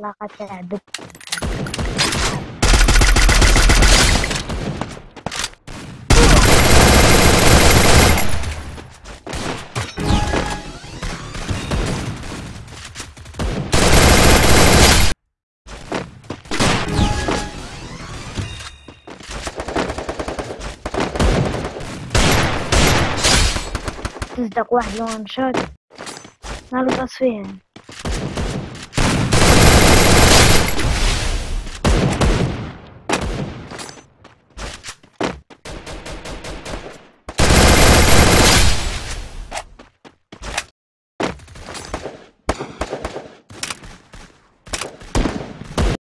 علاقة تعبت تصدق واحد لون شوت ما له تصفيه